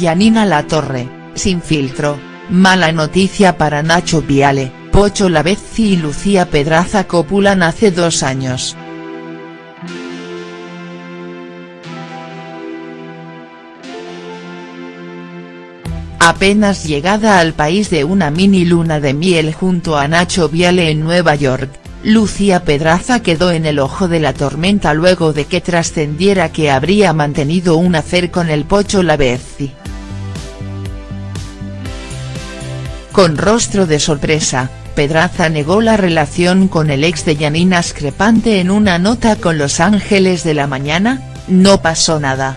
Yanina Latorre, sin filtro, mala noticia para Nacho Viale, Pocho Lavezzi y Lucía Pedraza copulan hace dos años. Apenas llegada al país de una mini luna de miel junto a Nacho Viale en Nueva York, Lucía Pedraza quedó en el ojo de la tormenta luego de que trascendiera que habría mantenido un afer con el Pocho Lavezzi. Con rostro de sorpresa, Pedraza negó la relación con el ex de Yanina Screpante en una nota con Los Ángeles de la Mañana, no pasó nada.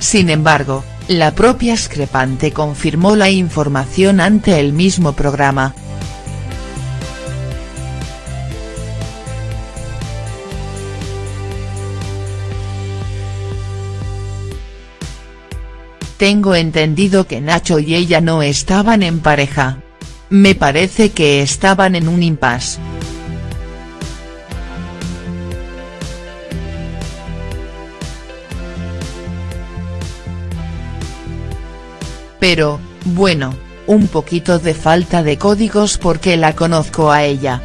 Sin embargo, la propia Screpante confirmó la información ante el mismo programa. Tengo entendido que Nacho y ella no estaban en pareja. Me parece que estaban en un impasse. Pero, bueno, un poquito de falta de códigos porque la conozco a ella.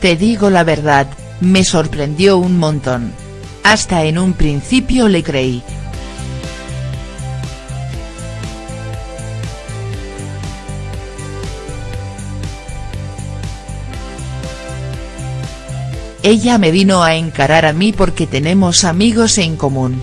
Te digo la verdad, me sorprendió un montón. Hasta en un principio le creí. Ella me vino a encarar a mí porque tenemos amigos en común.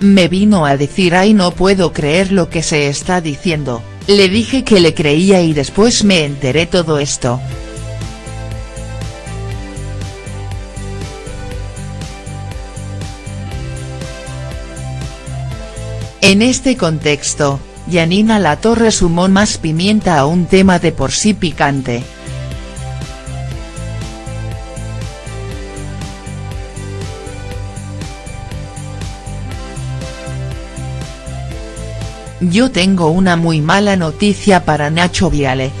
Me vino a decir ay no puedo creer lo que se está diciendo, le dije que le creía y después me enteré todo esto. En este contexto, Yanina Latorre sumó más pimienta a un tema de por sí picante. Yo tengo una muy mala noticia para Nacho Viale.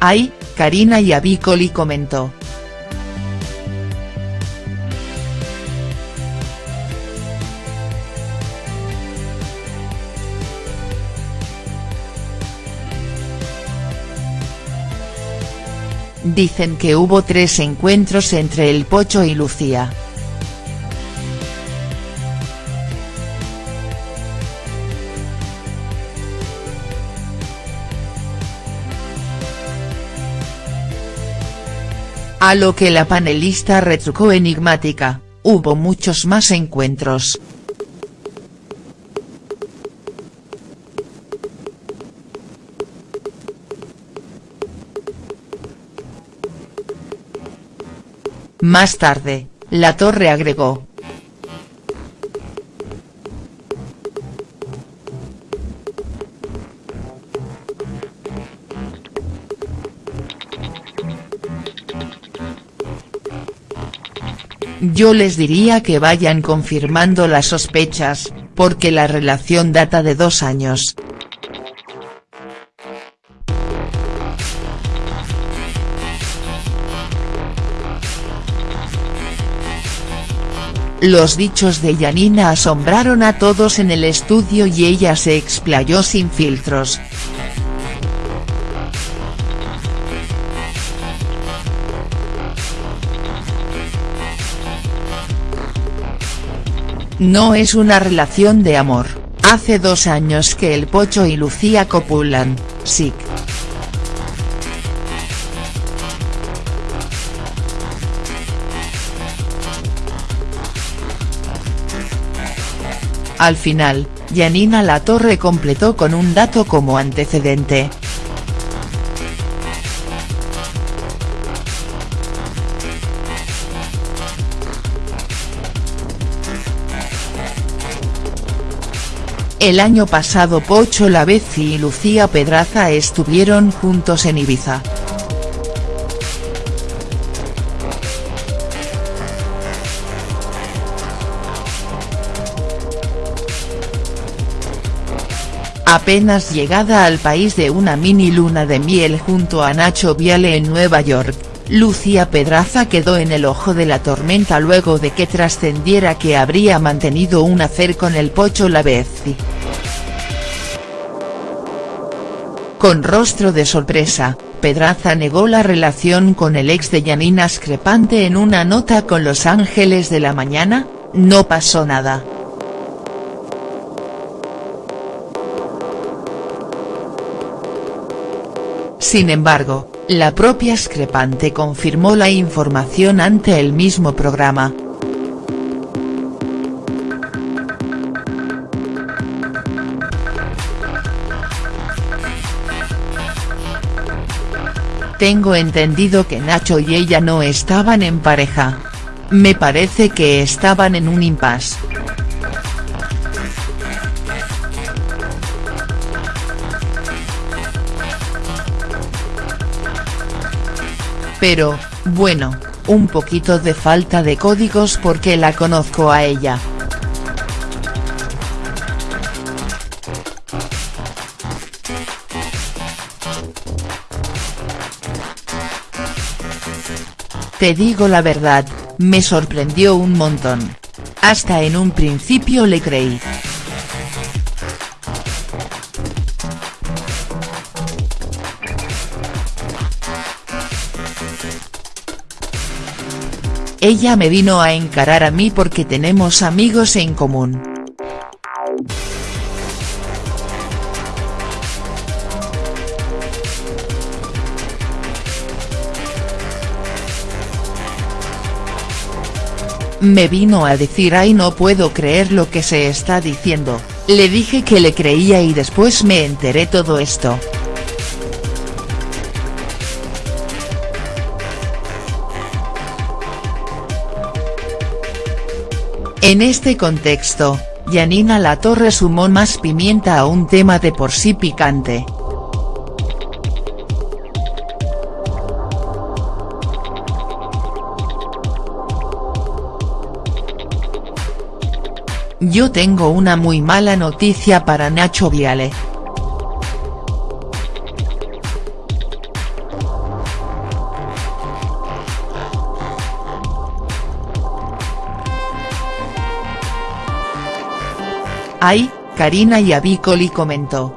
Ay, Karina Yabicoli comentó. Dicen que hubo tres encuentros entre el Pocho y Lucía. A lo que la panelista retrucó enigmática, hubo muchos más encuentros. Más tarde, La Torre agregó. Yo les diría que vayan confirmando las sospechas, porque la relación data de dos años. Los dichos de Yanina asombraron a todos en el estudio y ella se explayó sin filtros. No es una relación de amor, hace dos años que el Pocho y Lucía copulan, sí. Al final, Yanina Latorre completó con un dato como antecedente. El año pasado Pocho Lavezzi y Lucía Pedraza estuvieron juntos en Ibiza. Apenas llegada al país de una mini luna de miel junto a Nacho Viale en Nueva York, Lucía Pedraza quedó en el ojo de la tormenta luego de que trascendiera que habría mantenido un hacer con el Pocho Lavezzi. Con rostro de sorpresa, Pedraza negó la relación con el ex de Yanina Screpante en una nota con Los Ángeles de la Mañana, no pasó nada. Sin embargo, la propia Screpante confirmó la información ante el mismo programa. Tengo entendido que Nacho y ella no estaban en pareja. Me parece que estaban en un impasse. Pero, bueno, un poquito de falta de códigos porque la conozco a ella. Te digo la verdad, me sorprendió un montón. Hasta en un principio le creí. Ella me vino a encarar a mí porque tenemos amigos en común. Me vino a decir ay no puedo creer lo que se está diciendo, le dije que le creía y después me enteré todo esto. En este contexto, Yanina Latorre sumó más pimienta a un tema de por sí picante. Yo tengo una muy mala noticia para Nacho Viale. Ay, Karina Yabicoli comentó.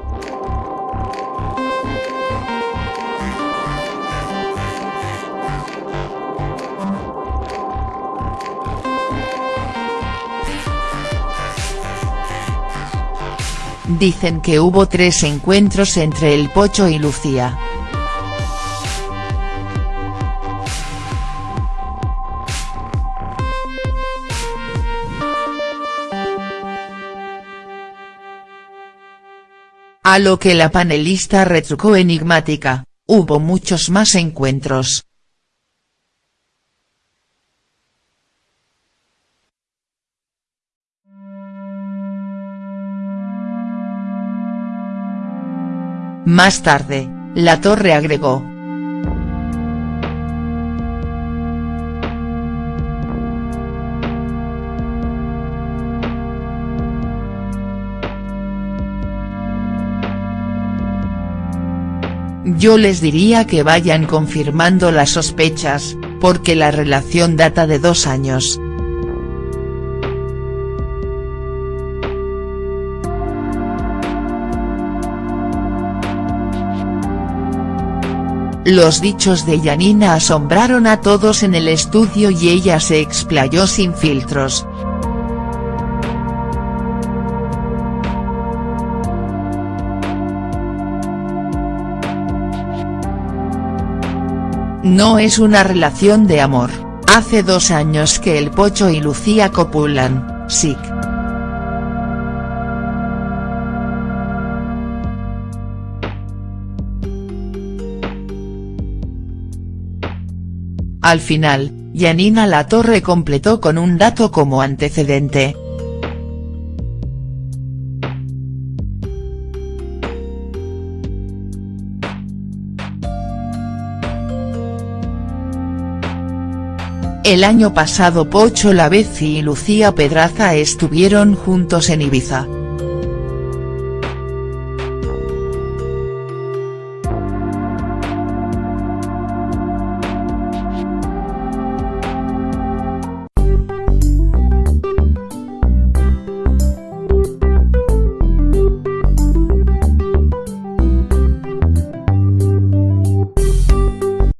Dicen que hubo tres encuentros entre el Pocho y Lucía. A lo que la panelista retrucó enigmática, hubo muchos más encuentros. Más tarde, La Torre agregó, Yo les diría que vayan confirmando las sospechas, porque la relación data de dos años. Los dichos de Yanina asombraron a todos en el estudio y ella se explayó sin filtros. No es una relación de amor, hace dos años que el Pocho y Lucía copulan, sí. Al final, Yanina Latorre completó con un dato como antecedente. El año pasado Pocho Lavezzi y Lucía Pedraza estuvieron juntos en Ibiza.